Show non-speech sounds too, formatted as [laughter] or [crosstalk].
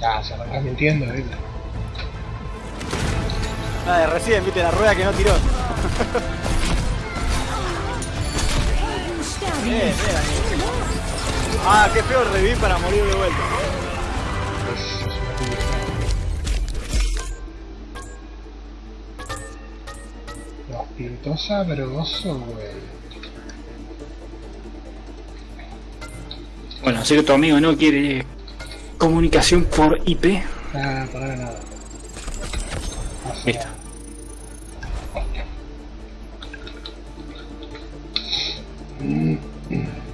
Ah, se arrancás mintiendo, ¿viste? Ah, de recién, viste, la rueda que no tiró. [laughs] bien, bien. Ah, qué feo revivir para morir de vuelta. Los pintó sabroso, güey. Bueno, sé que tu amigo no quiere comunicación por IP. Ah, para nada. Así. Listo. Mm, mm.